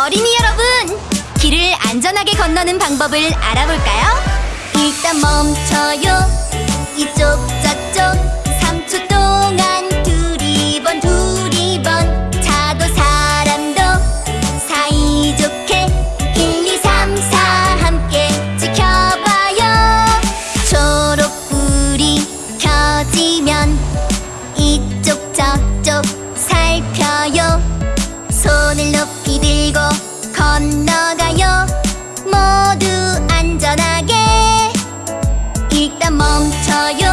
어린이 여러분, 길을 안전하게 건너는 방법을 알아볼까요? 일단 멈춰요. 이쪽 저쪽 3초 동안 두리번 두리번 차도 사람도 사이좋게 1, 2, 3, 4 함께 지켜봐요. 초록불이 켜지면 건너가요. 모두 안전하게 일단 멈춰요.